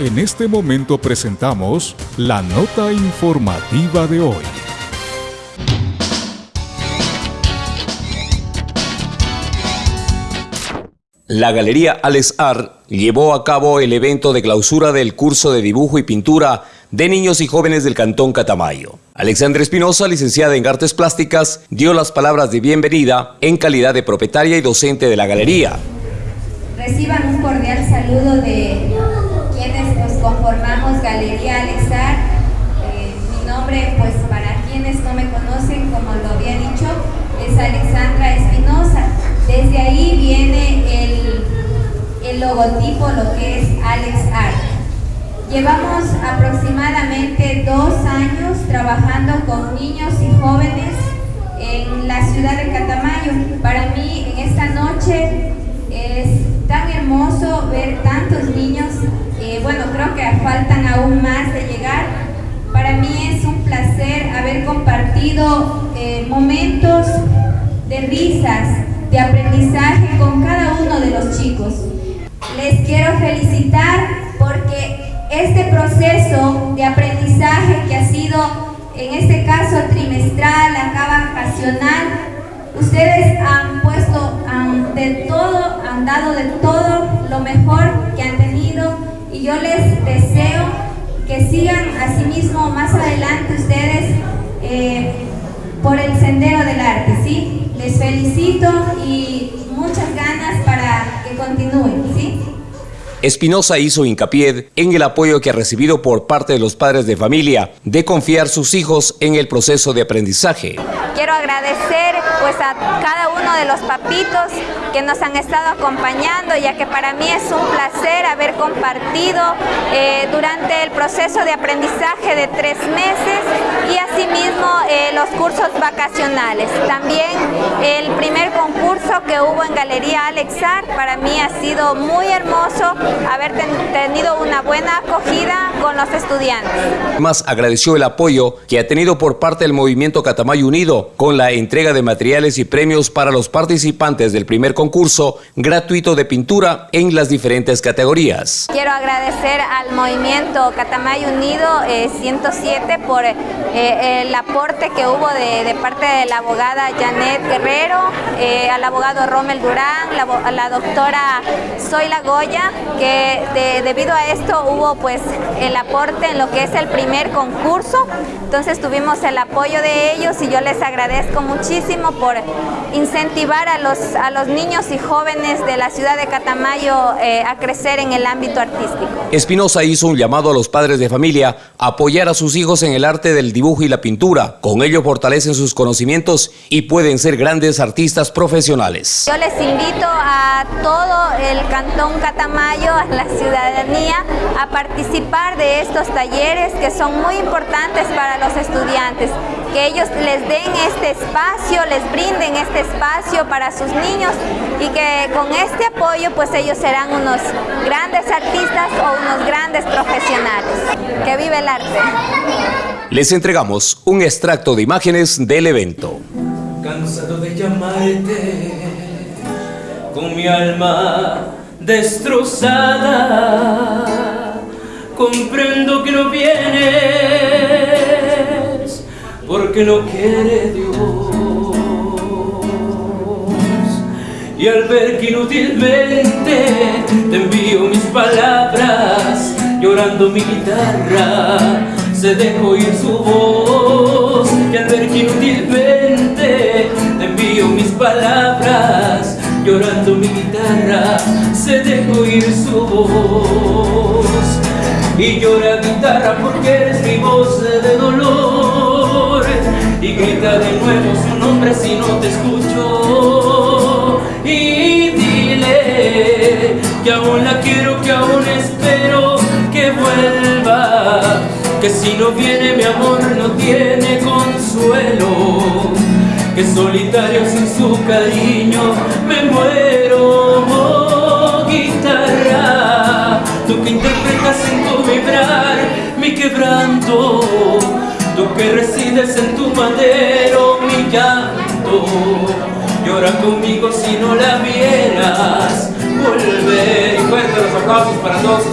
En este momento presentamos la nota informativa de hoy. La Galería Alex Art llevó a cabo el evento de clausura del curso de dibujo y pintura de niños y jóvenes del Cantón Catamayo. Alexandra Espinosa, licenciada en Artes Plásticas, dio las palabras de bienvenida en calidad de propietaria y docente de la galería. Reciban un cordial saludo de quienes nos conformamos Galería Alex Art. Eh, mi nombre, pues para quienes no me conocen, como lo había dicho, es Alexandra Espinosa. Desde ahí viene el, el logotipo, lo que es Alex Art. Llevamos aproximadamente dos años trabajando con niños y jóvenes en la ciudad de Catamayo. Para mí, en esta noche, es tan hermoso ver tantos niños. Que faltan aún más de llegar. Para mí es un placer haber compartido eh, momentos de risas, de aprendizaje con cada uno de los chicos. Les quiero felicitar porque este proceso de aprendizaje que ha sido, en este caso trimestral, acá vacacional, ustedes han puesto de todo, han dado de todo lo mejor que han tenido y yo les deseo que sigan asimismo más adelante ustedes eh, por el sendero del arte, ¿sí? Les felicito y muchas ganas para que continúen, ¿sí? Espinosa hizo hincapié en el apoyo que ha recibido por parte de los padres de familia de confiar sus hijos en el proceso de aprendizaje. Quiero agradecer pues a cada de los papitos que nos han estado acompañando, ya que para mí es un placer haber compartido eh, durante el proceso de aprendizaje de tres meses y asimismo eh, los cursos vacacionales. También el primer concurso que hubo en Galería Alexar para mí ha sido muy hermoso haber tenido una buena acogida con los estudiantes. Más agradeció el apoyo que ha tenido por parte del Movimiento Catamayo Unido con la entrega de materiales y premios para los participantes del primer concurso gratuito de pintura en las diferentes categorías. Quiero agradecer al Movimiento Catamayo Unido 107 eh, por eh, el aporte que hubo de, parte de la abogada Janet Guerrero, eh, al abogado Rommel Durán, la, a la doctora Zoila Goya, que debido a esto hubo pues el aporte en lo que es el primer concurso, entonces tuvimos el apoyo de ellos y yo les agradezco muchísimo por incentivar a los, a los niños y jóvenes de la ciudad de Catamayo eh, a crecer en el ámbito artístico. Espinosa hizo un llamado a los padres de familia a apoyar a sus hijos en el arte del dibujo y la pintura. Con ello fortalecen sus conocimientos y pueden ser grandes artistas profesionales. Yo les invito a todo el Cantón Catamayo, a la ciudadanía, a participar de estos talleres que son muy importantes para los estudiantes que ellos les den este espacio, les brinden este espacio para sus niños y que con este apoyo pues ellos serán unos grandes artistas o unos grandes profesionales. Que vive el arte. Les entregamos un extracto de imágenes del evento. Cansado de llamarte con mi alma destrozada, comprendo que no vienes porque no quiere Dios. Y al ver que inútilmente te envío mis palabras, llorando mi guitarra, se dejó oír su voz. Y al ver que inútilmente te envío mis palabras, llorando mi guitarra, se dejó oír su voz. Y llora guitarra porque eres mi voz de dolor. Y grita de nuevo su nombre si no te escucho. Y dile que aún la quiero, que aún espero Que si no viene mi amor no tiene consuelo. Que solitario sin su cariño me muero, oh, guitarra, tú que interpretas en tu vibrar mi quebranto, tú que resides en tu madero mi llanto, llora conmigo si no la vieras. Volver. Y fuerte los aplausos para todos.